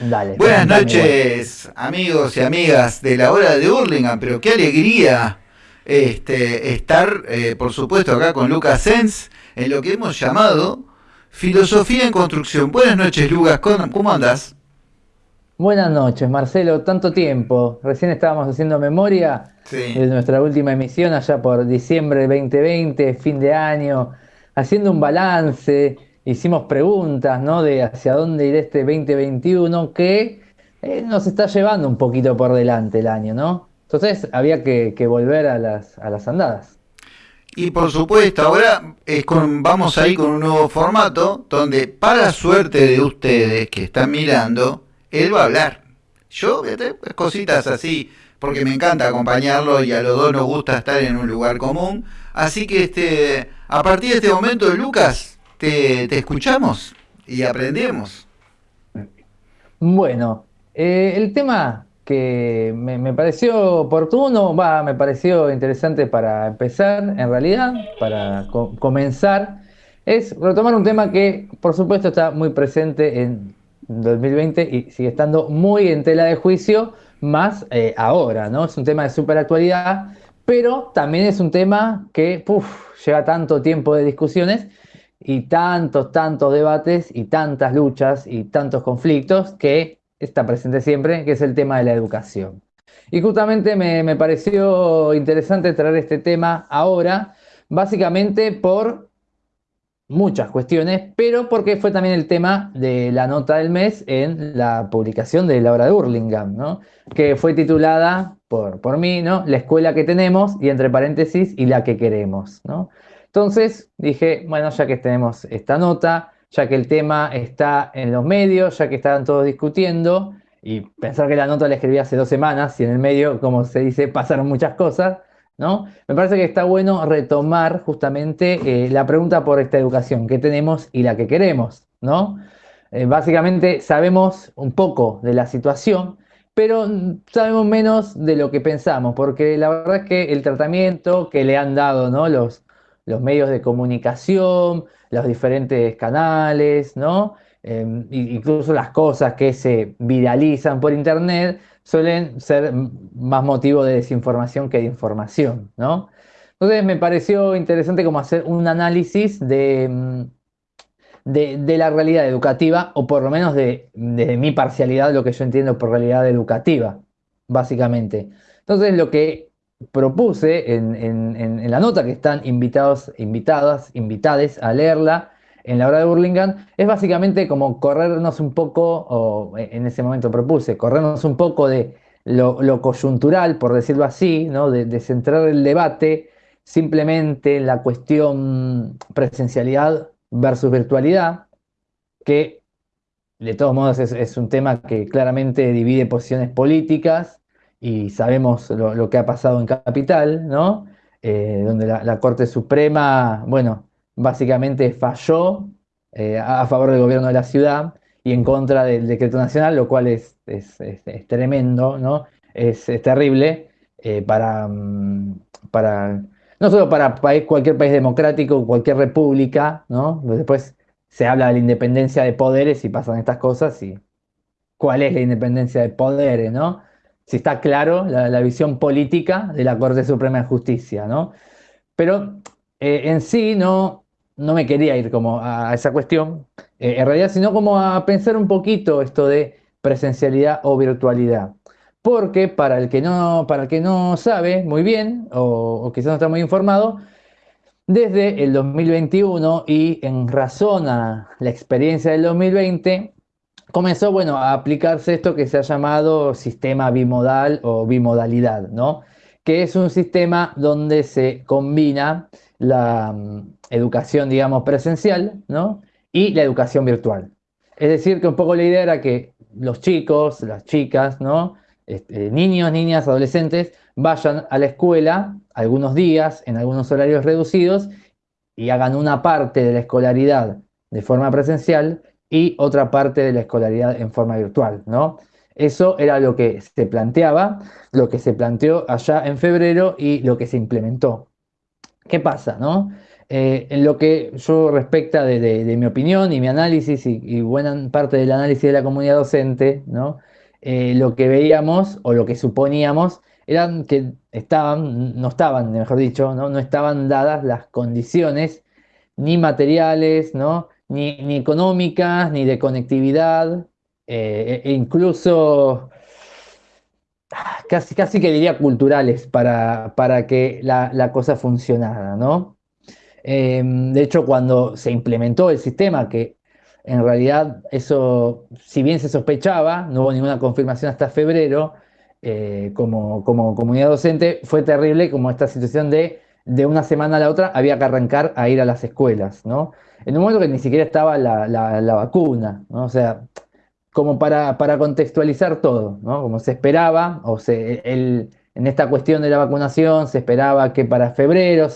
Dale. Buenas noches, amigos y amigas de la hora de Hurlingham, pero qué alegría este, estar, eh, por supuesto, acá con Lucas Sens en lo que hemos llamado Filosofía en Construcción. Buenas noches, Lucas, ¿cómo andas? Buenas noches, Marcelo, tanto tiempo. Recién estábamos haciendo memoria de nuestra última emisión allá por diciembre del 2020, fin de año, haciendo un balance, hicimos preguntas, ¿no? De hacia dónde irá este 2021 que eh, nos está llevando un poquito por delante el año, ¿no? Entonces había que, volver a las, a las andadas. Y por supuesto, ahora es con, vamos a ir con un nuevo formato donde, para suerte de ustedes que están mirando, él va a hablar. Yo, cositas así, porque me encanta acompañarlo y a los dos nos gusta estar en un lugar común. Así que este, a partir de este momento, Lucas, te, escuchamos y aprendemos. Bueno, eh, el tema que me, pareció oportuno, va, me pareció interesante para empezar, en realidad, para comenzar, es retomar un tema que, por supuesto, está muy presente en 2020 y sigue estando muy en tela de juicio, más eh, ahora, ¿no? Es un tema de super actualidad, pero también es un tema que lleva tanto tiempo de discusiones y tantos, tantos debates y tantas luchas y tantos conflictos que está presente siempre, que es el tema de la educación. Y justamente me, me pareció interesante traer este tema ahora, básicamente por muchas cuestiones, pero porque fue también el tema de la nota del mes en la publicación de la obra de Hurlingham, ¿no? que fue titulada por, por mí, ¿no? La escuela que tenemos y entre paréntesis y la que queremos. ¿no? Entonces dije, bueno, ya que tenemos esta nota, ya que el tema está en los medios, ya que estaban todos discutiendo, y pensar que la nota la escribí hace dos semanas y en el medio, como se dice, pasaron muchas cosas, ¿no? Me parece que está bueno retomar justamente eh, la pregunta por esta educación que tenemos y la que queremos, ¿no? Eh, básicamente sabemos un poco de la situación, pero sabemos menos de lo que pensamos, porque la verdad es que el tratamiento que le han dado ¿no? los, los medios de comunicación, los diferentes canales, ¿no? Em, incluso las cosas que se viralizan por internet suelen ser más motivo de desinformación que de información, ¿no? Entonces me pareció interesante como hacer un análisis de, mm, de, la realidad educativa, o por lo menos de, de, mi parcialidad, lo que yo entiendo por realidad educativa, básicamente. Entonces lo que propuse en, la nota que están invitados, invitadas, invitades a leerla en la hora de Burlingame, es básicamente como corrernos un poco, o en ese momento propuse, corrernos un poco de lo, coyuntural, por decirlo así, ¿no? de, centrar el debate simplemente en la cuestión presencialidad versus virtualidad, que de todos modos es un tema que claramente divide posiciones políticas y sabemos lo, que ha pasado en Capital, ¿no? Eh, donde la, Corte Suprema, bueno, básicamente falló eh, a, favor del gobierno de la ciudad y en contra del decreto nacional, lo cual es, es, tremendo, ¿no? Es, terrible eh, para, mm, para, no solo para cualquier país democrático, cualquier república, ¿no? Después se habla de la independencia de poderes y pasan estas cosas y cuál es la independencia de poderes, ¿no? Si está claro la, visión política de la Corte Suprema de Justicia, ¿no? Pero eh, en sí no, no me quería ir como a, esa cuestión, eh, en realidad, sino como a pensar un poquito esto de presencialidad o virtualidad. Porque para el que no, para el que no sabe muy bien, o, o quizás no está muy informado, desde el 2021 y en razón a la experiencia del 2020, comenzó, bueno, a aplicarse esto que se ha llamado sistema bimodal o bimodalidad, ¿no? Que es un sistema donde se combina la mm, educación, digamos, presencial, ¿no? Y la educación virtual. Es decir, que un poco la idea era que los chicos, las chicas, ¿no? Este, niños, niñas, adolescentes, vayan a la escuela algunos días, en algunos horarios reducidos, y hagan una parte de la escolaridad de forma presencial y otra parte de la escolaridad en forma virtual, ¿no? Eso era lo que se planteaba, lo que se planteó allá en febrero y lo que se implementó. ¿Qué pasa, no? eh, en lo que yo respecta de, mi opinión y mi análisis y, buena parte del análisis de la comunidad docente, ¿no? Eh, lo que veíamos o lo que suponíamos eran que estaban, no estaban, mejor dicho, no, no estaban dadas las condiciones ni materiales, ¿no? Ni, ni económicas, ni de conectividad, eh, e incluso casi, casi que diría culturales para, para que la, la, cosa funcionara, ¿no? Em, de hecho, cuando se implementó el sistema, que en realidad eso, si bien se sospechaba, no hubo ninguna confirmación hasta febrero, eh, como, como comunidad docente, fue terrible como esta situación de de una semana a la otra había que arrancar a ir a las escuelas, ¿no? En un momento que ni siquiera estaba la, la, vacuna, ¿no? O sea, como para, para, contextualizar todo, ¿no? Como se esperaba, o se, el, en esta cuestión de la vacunación se esperaba que para febrero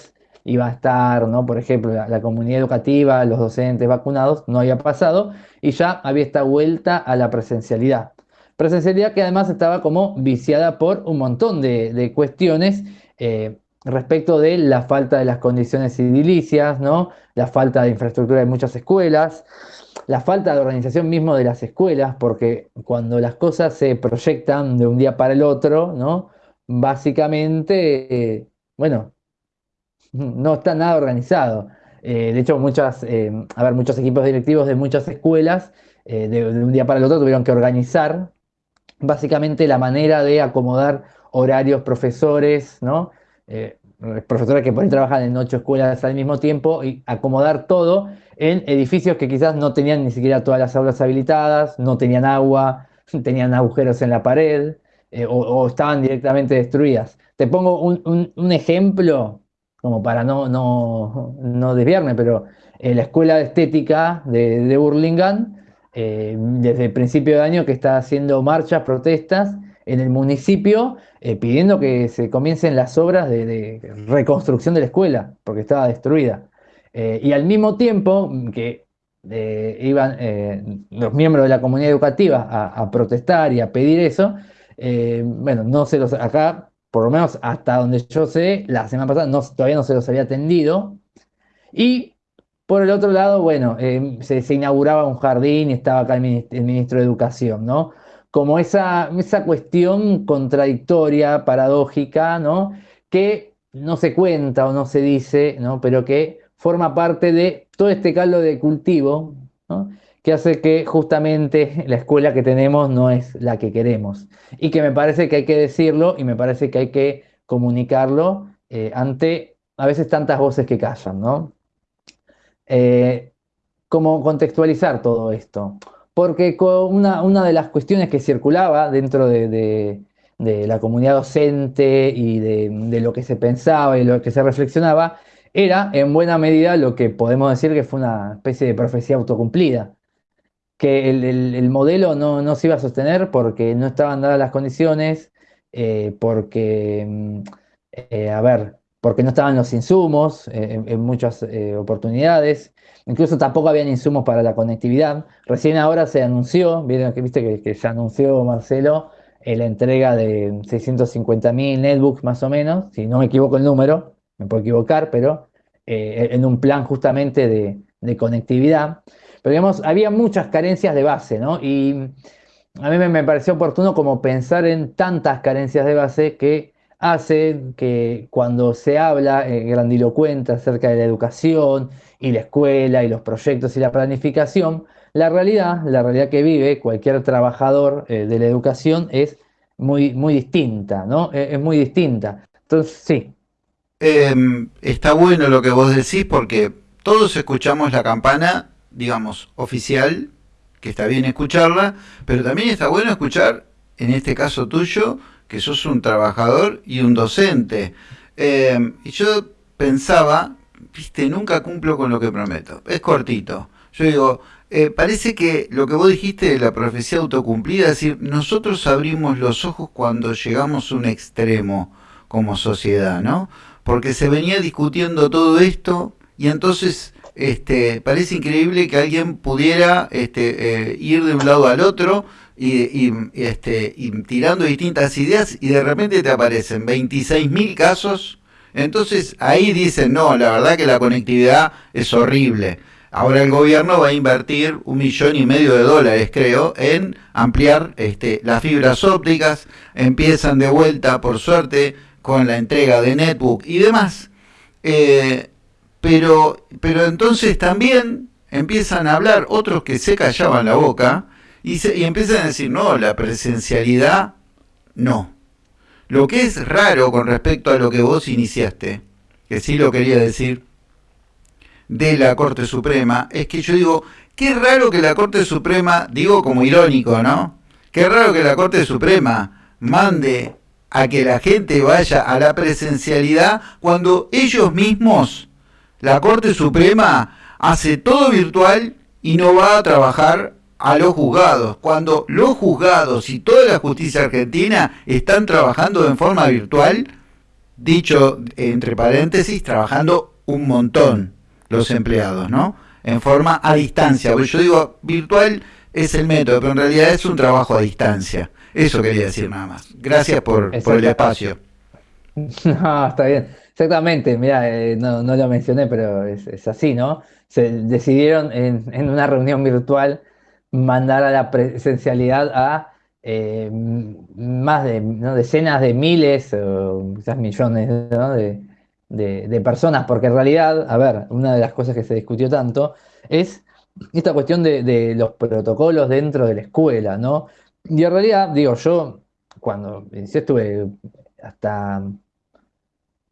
iba a estar, ¿no? Por ejemplo, la, comunidad educativa, los docentes vacunados, no había pasado y ya había esta vuelta a la presencialidad. Presencialidad que además estaba como viciada por un montón de, de cuestiones eh, respecto de la falta de las condiciones edilicias, ¿no? la falta de infraestructura de muchas escuelas, la falta de organización mismo de las escuelas, porque cuando las cosas se proyectan de un día para el otro, ¿no? básicamente, eh, bueno, no está nada organizado. Eh, de hecho, muchas, eh, a ver, muchos equipos directivos de muchas escuelas de, de un día para el otro tuvieron que organizar básicamente la manera de acomodar horarios, profesores, ¿no? Eh, profesores que por ahí trabajan en ocho escuelas al mismo tiempo y acomodar todo en edificios que quizás no tenían ni siquiera todas las aulas habilitadas, no tenían agua, tenían agujeros en la pared eh, o, estaban directamente destruidas. Te pongo un, ejemplo, como para no, no, no desviarme, pero eh, la escuela de estética de, de Burlingame, eh, desde el principio de año que está haciendo marchas, protestas, en el municipio eh, pidiendo que se comiencen las obras de, reconstrucción de la escuela, porque estaba destruida. Eh, y al mismo tiempo que eh, iban los miembros de la comunidad educativa a, protestar y a pedir eso, bueno, no se los, acá, por lo menos hasta donde yo sé, la semana pasada no, todavía no se los había atendido. Y por el otro lado, bueno, se, inauguraba un jardín y estaba acá el ministro de Educación, ¿no? Como esa, esa cuestión contradictoria, paradójica, ¿no? que no se cuenta o no se dice, ¿no? pero que forma parte de todo este caldo de cultivo que hace que justamente la escuela que tenemos no es la que queremos. Y que me parece que hay que decirlo y me parece que hay que comunicarlo eh, ante a veces tantas voces que callan. ¿no? Eh, ¿Cómo contextualizar todo esto? Porque una, una de las cuestiones que circulaba dentro de, la comunidad docente y de, lo que se pensaba y lo que se reflexionaba era en buena medida lo que podemos decir que fue una especie de profecía autocumplida, que el, modelo no, se iba a sostener porque no estaban dadas las condiciones, eh, porque, mm, eh, a ver, porque no estaban los insumos eh, en, muchas eh, oportunidades, incluso tampoco habían insumos para la conectividad. Recién ahora se anunció, vieron que viste que, ya anunció Marcelo eh, la entrega de 650.000 netbooks más o menos, si no me equivoco el número, me puedo equivocar, pero en un plan justamente de, conectividad. Pero digamos, había muchas carencias de base, ¿no? Y a mí me pareció oportuno como pensar en tantas carencias de base que hace que cuando se habla eh, grandilocuente acerca de la educación y la escuela y los proyectos y la planificación, la realidad, la realidad que vive cualquier trabajador eh, de la educación es muy, muy distinta, ¿no? E, es muy distinta. Entonces, sí. Em, está bueno lo que vos decís porque todos escuchamos la campana, digamos, oficial, que está bien escucharla, pero también está bueno escuchar, en este caso tuyo, que sos un trabajador y un docente. Eh, y yo pensaba, viste, nunca cumplo con lo que prometo. Es cortito. Yo digo, eh, parece que lo que vos dijiste de la profecía autocumplida, es decir, nosotros abrimos los ojos cuando llegamos a un extremo como sociedad, ¿no? Porque se venía discutiendo todo esto y entonces este, parece increíble que alguien pudiera este, eh, ir de un lado al otro y, este, y tirando distintas ideas y de repente te aparecen 26.000 casos Entonces ahí dicen, no, la verdad que la conectividad es horrible. Ahora el gobierno va a invertir un millón y medio de dólares, creo, en ampliar este, las fibras ópticas. Empiezan de vuelta, por suerte, con la entrega de netbook y demás. Eh, pero, pero entonces también empiezan a hablar otros que se callaban la boca y, se, empiezan a decir, no, la presencialidad, no. Lo que es raro con respecto a lo que vos iniciaste, que sí lo quería decir, de la Corte Suprema, es que yo digo, qué raro que la Corte Suprema, digo como irónico, ¿no? Qué raro que la Corte Suprema mande a que la gente vaya a la presencialidad cuando ellos mismos, la Corte Suprema, hace todo virtual y no va a trabajar a los juzgados, cuando los juzgados y toda la justicia argentina están trabajando en forma virtual, dicho entre paréntesis, trabajando un montón los empleados, ¿no? En forma a distancia, porque yo digo virtual es el método, pero en realidad es un trabajo a distancia. Eso quería decir nada más. Gracias por, el espacio. No, está bien. Exactamente, mira, eh, no, lo mencioné, pero es, así, ¿no? Se decidieron en, en una reunión virtual mandar a la presencialidad a eh, más de decenas de miles o quizás millones de, personas, porque en realidad, a ver, una de las cosas que se discutió tanto es esta cuestión de, los protocolos dentro de la escuela, ¿no? Y en realidad, digo, yo cuando estuve hasta,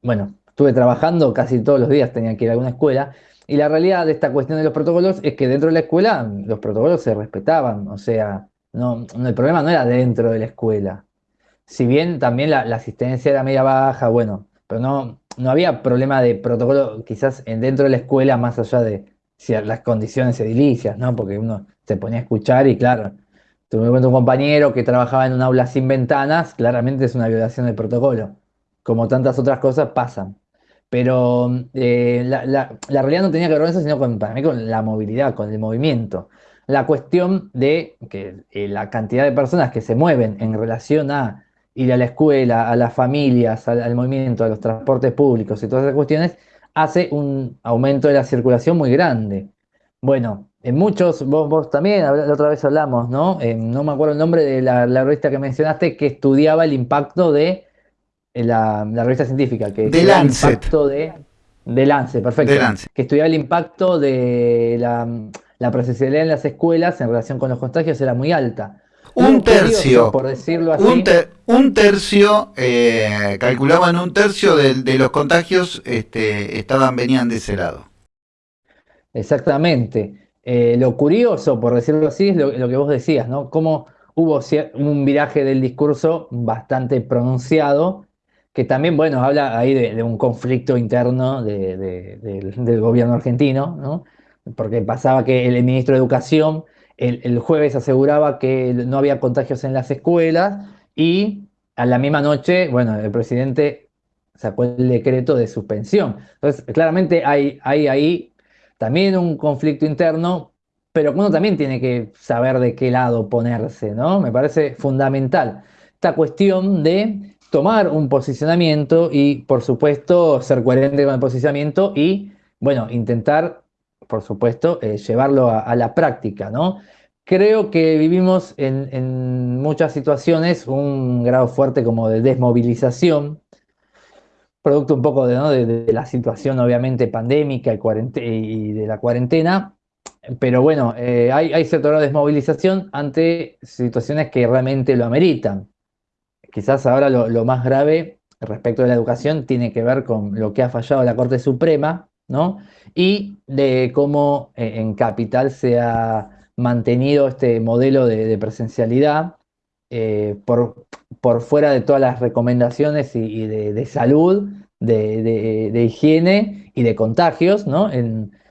bueno, estuve trabajando casi todos los días, tenía que ir a alguna escuela, y la realidad de esta cuestión de los protocolos es que dentro de la escuela los protocolos se respetaban, o sea, no, el problema no era dentro de la escuela. Si bien también la, asistencia era media baja, bueno, pero no, no había problema de protocolo quizás dentro de la escuela más allá de si las condiciones edilicias, ¿no? Porque uno se ponía a escuchar y claro, tuve un compañero que trabajaba en un aula sin ventanas, claramente es una violación del protocolo. Como tantas otras cosas pasan. Pero eh, la, realidad no tenía que ver con eso, sino con, para mí con la movilidad, con el movimiento. La cuestión de que eh, la cantidad de personas que se mueven en relación a ir a la escuela, a las familias, al, movimiento, a los transportes públicos y todas esas cuestiones, hace un aumento de la circulación muy grande. Bueno, en muchos, vos, también, la otra vez hablamos, ¿no? Eh, no me acuerdo el nombre de la, la revista que mencionaste, que estudiaba el impacto de la, revista científica, que de Lancet. El impacto de, de Lancet, perfecto. Que estudiaba el impacto de la, la presencialidad en las escuelas en relación con los contagios era muy alta. Un tercio, por decirlo así. Un, tercio, eh, calculaban un tercio de, los contagios este, estaban, venían de ese lado. Exactamente. Eh, lo curioso, por decirlo así, es lo, lo, que vos decías, ¿no? Cómo hubo un viraje del discurso bastante pronunciado que también, bueno, habla ahí de, un conflicto interno del, gobierno argentino, ¿no? Porque pasaba que el ministro de Educación el, jueves aseguraba que no había contagios en las escuelas y a la misma noche, bueno, el presidente sacó el decreto de suspensión. Entonces, claramente hay, hay ahí también un conflicto interno, pero uno también tiene que saber de qué lado ponerse, ¿no? Me parece fundamental esta cuestión de tomar un posicionamiento y, por supuesto, ser coherente con el posicionamiento y, bueno, intentar, por supuesto, eh, llevarlo a, la práctica, ¿no? Creo que vivimos en, muchas situaciones un grado fuerte como de desmovilización, producto un poco de, la situación obviamente pandémica y, de la cuarentena, pero bueno, eh, hay, hay cierto grado de desmovilización ante situaciones que realmente lo ameritan quizás ahora lo, más grave respecto de la educación tiene que ver con lo que ha fallado la Corte Suprema, ¿no? Y de cómo eh, en Capital se ha mantenido este modelo de, presencialidad eh, por, fuera de todas las recomendaciones y, de, salud, de, higiene y de contagios, ¿no?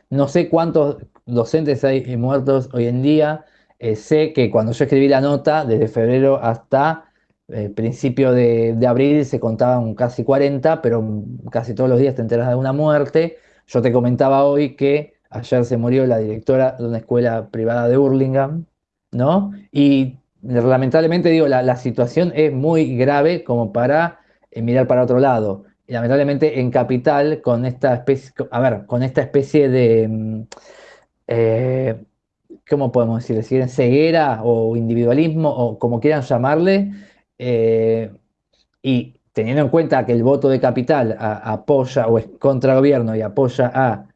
No sé cuántos docentes hay muertos hoy en día. Eh, sé que cuando yo escribí la nota, desde febrero hasta eh, principio de, abril se contaban casi 40, pero casi todos los días te enteras de una muerte. Yo te comentaba hoy que ayer se murió la directora de una escuela privada de Burlingame, ¿no? Y lamentablemente digo, la, situación es muy grave como para eh, mirar para otro lado. lamentablemente en Capital, con esta especie, a ver, con esta especie de, mm, eh, ¿cómo podemos decir? Ceguera o individualismo o como quieran llamarle, eh, y teniendo en cuenta que el voto de Capital apoya o es contra gobierno y apoya a,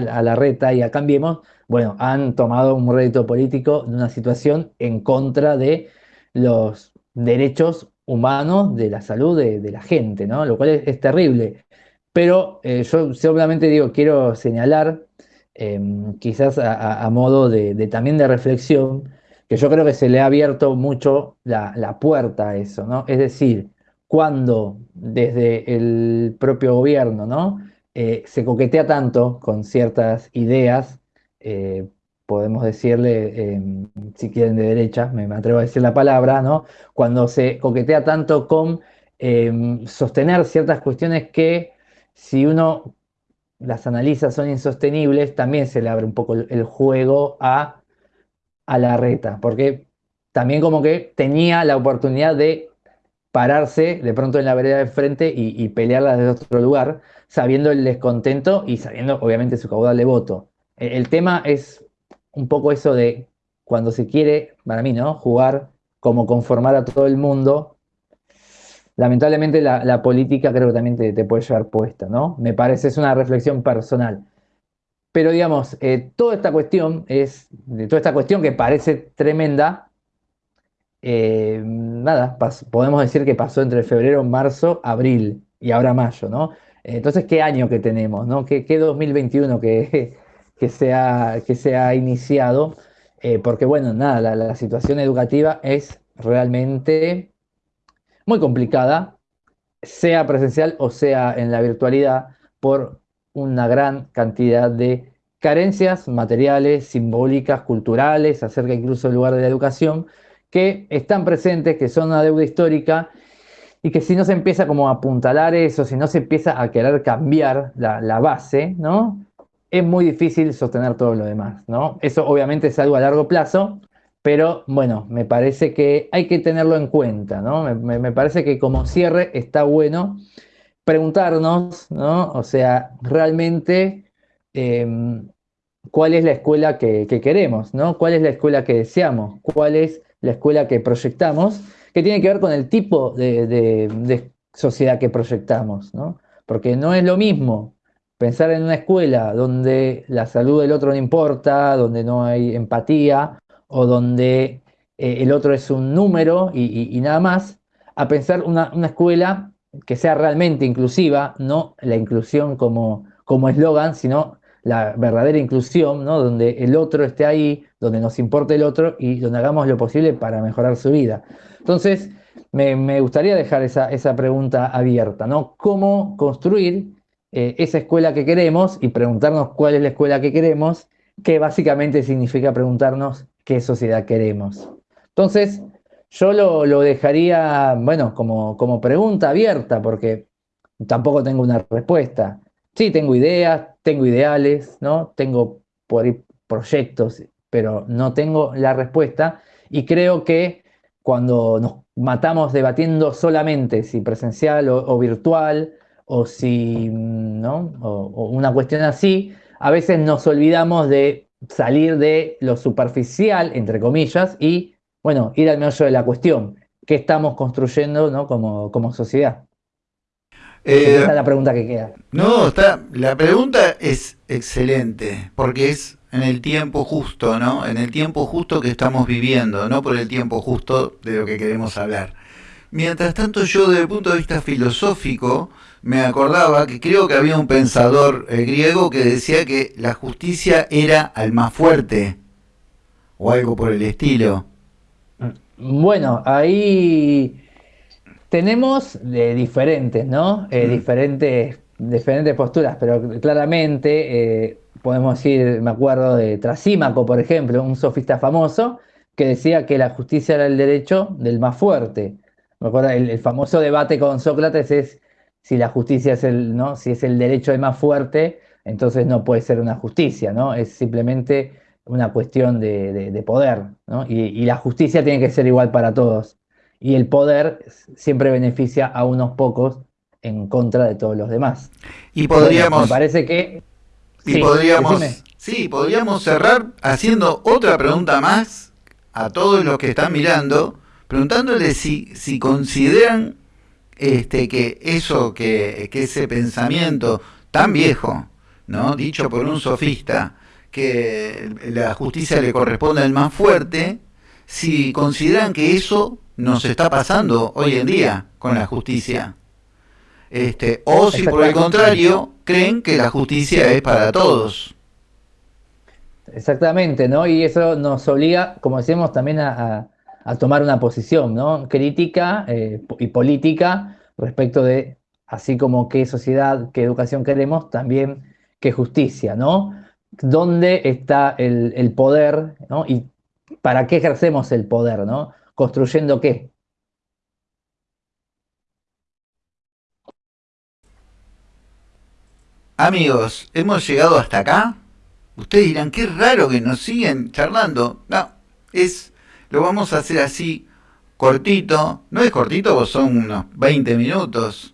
la reta y a Cambiemos, bueno, han tomado un rédito político de una situación en contra de los derechos humanos de la salud de, la gente, ¿no? Lo cual es, terrible. Pero eh, yo seguramente digo, quiero señalar, em, quizás a, modo de, también de reflexión, que yo creo que se le ha abierto mucho la, puerta a eso, ¿no? Es decir, cuando desde el propio gobierno, ¿no? Eh, se coquetea tanto con ciertas ideas, eh, podemos decirle, em, si quieren de derecha, me, atrevo a decir la palabra, ¿no? Cuando se coquetea tanto con em, sostener ciertas cuestiones que si uno las analiza son insostenibles, también se le abre un poco el, juego a, a la reta, porque también como que tenía la oportunidad de pararse de pronto en la vereda de frente y, pelearla desde otro lugar, sabiendo el descontento y sabiendo obviamente su caudal de voto. el tema es un poco eso de cuando se quiere, para mí, ¿no? Jugar como conformar a todo el mundo. Lamentablemente la, política creo que también te, puede llevar puesta, ¿no? Me parece, es una reflexión personal. Pero digamos, eh, toda esta cuestión es, toda esta cuestión que parece tremenda, eh, nada, podemos decir que pasó entre febrero, marzo, abril y ahora mayo, ¿no? Entonces, ¿qué año que tenemos, ¿no? ¿Qué, qué 2021 que, que se ha, que iniciado, eh, porque bueno, nada, la, situación educativa es realmente muy complicada, sea presencial o sea en la virtualidad, por una gran cantidad de carencias materiales, simbólicas, culturales, acerca incluso del lugar de la educación, que están presentes, que son una deuda histórica y que si no se empieza como a apuntalar eso, si no se empieza a querer cambiar la, la base, ¿no? es muy difícil sostener todo lo demás, ¿no? Eso obviamente es algo a largo plazo, pero bueno, me parece que hay que tenerlo en cuenta, ¿no? Me, parece que como cierre está bueno preguntarnos, ¿no? O sea, realmente em, cuál es la escuela que, queremos, ¿no? ¿Cuál es la escuela que deseamos? ¿Cuál es la escuela que proyectamos? Que tiene que ver con el tipo de, sociedad que proyectamos, ¿no? Porque no es lo mismo pensar en una escuela donde la salud del otro no importa, donde no hay empatía o donde eh, el otro es un número y, nada más, a pensar una, escuela que sea realmente inclusiva, no la inclusión como eslogan, sino la verdadera inclusión, ¿no? donde el otro esté ahí, donde nos importe el otro y donde hagamos lo posible para mejorar su vida. Entonces, me, gustaría dejar esa, esa pregunta abierta, ¿no? ¿Cómo construir eh, esa escuela que queremos y preguntarnos cuál es la escuela que queremos, que básicamente significa preguntarnos qué sociedad queremos. Entonces, yo lo, dejaría, bueno, como, como pregunta abierta, porque tampoco tengo una respuesta. Sí, tengo ideas, tengo ideales, ¿no? Tengo por proyectos, pero no tengo la respuesta. Y creo que cuando nos matamos debatiendo solamente si presencial o virtual, o si, ¿no? O, una cuestión así, a veces nos olvidamos de salir de lo superficial, entre comillas, y, bueno, ir al meollo de la cuestión. ¿Qué estamos construyendo ¿no? como, como sociedad? Eh, Esa es la pregunta que queda. No, está, la pregunta es excelente, porque es en el tiempo justo, ¿no? En el tiempo justo que estamos viviendo, no por el tiempo justo de lo que queremos hablar. Mientras tanto, yo desde el punto de vista filosófico, me acordaba que creo que había un pensador eh, griego que decía que la justicia era al más fuerte, o algo por el estilo. Bueno, ahí tenemos de diferentes, ¿no? Eh, mm. diferentes, diferentes posturas, pero claramente eh, podemos decir, me acuerdo de Trasímaco, por ejemplo, un sofista famoso, que decía que la justicia era el derecho del más fuerte. Me acuerdo, el famoso debate con Sócrates es si la justicia es el, ¿no? Si es el derecho de más fuerte, entonces no puede ser una justicia, ¿no? Es simplemente una cuestión de, poder, ¿no? Y, la justicia tiene que ser igual para todos. Y el poder siempre beneficia a unos pocos en contra de todos los demás. Y podríamos... me parece que... Y podríamos... Sí, podríamos cerrar haciendo otra pregunta más a todos los que están mirando, preguntándole si, si consideran este, que eso, que, que ese pensamiento tan viejo, ¿no? dicho por un sofista, que la justicia le corresponde al más fuerte, si consideran que eso nos está pasando hoy en día con la justicia. Este, o si por el contrario creen que la justicia es para todos. Exactamente, ¿no? Y eso nos obliga, como decíamos, también a, tomar una posición, ¿no? Crítica eh, y política respecto de, así como qué sociedad, qué educación queremos, también qué justicia, ¿no? ¿Dónde está el, el poder, ¿no? Y para qué ejercemos el poder, ¿no? ¿Construyendo qué? Amigos, hemos llegado hasta acá. Ustedes dirán, qué raro que nos siguen charlando. No, es, lo vamos a hacer así, cortito. No es cortito, son unos 20 minutos,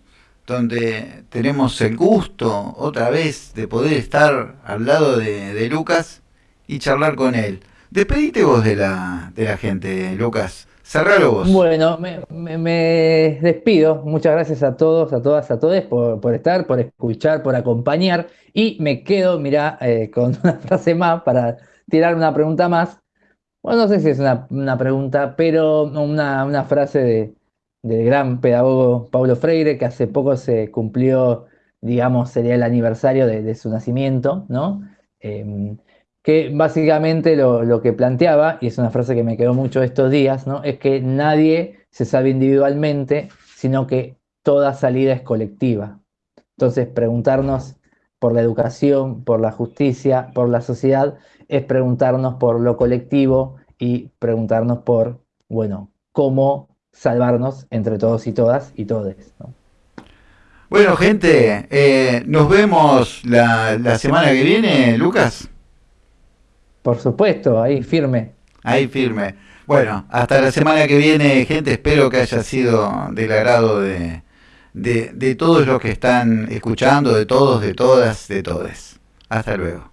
donde tenemos el gusto, otra vez, de poder estar al lado de, Lucas y charlar con él. Despedite vos de la, de la gente, Lucas. Cerralo vos. Bueno, me, despido. Muchas gracias a todos, a todas, a todos por, estar, por escuchar, por acompañar. Y me quedo, mirá, eh, con una frase más para tirar una pregunta más. Bueno, no sé si es una, pregunta, pero una, una frase de, del gran pedagogo Paulo Freire, que hace poco se cumplió, digamos, sería el aniversario de, su nacimiento, ¿no? Em, que básicamente lo, que planteaba, y es una frase que me quedó mucho estos días, ¿no? es que nadie se sabe individualmente, sino que toda salida es colectiva. Entonces, preguntarnos por la educación, por la justicia, por la sociedad, es preguntarnos por lo colectivo y preguntarnos por, bueno, cómo salvarnos entre todos y todas y todes. Bueno, gente, eh, nos vemos la, la semana que viene, Lucas. Por supuesto, ahí firme. Ahí firme. Bueno, hasta la semana que viene, gente. Espero que haya sido del agrado de, de, de todos los que están escuchando, de todos, de todas, de todes. Hasta luego.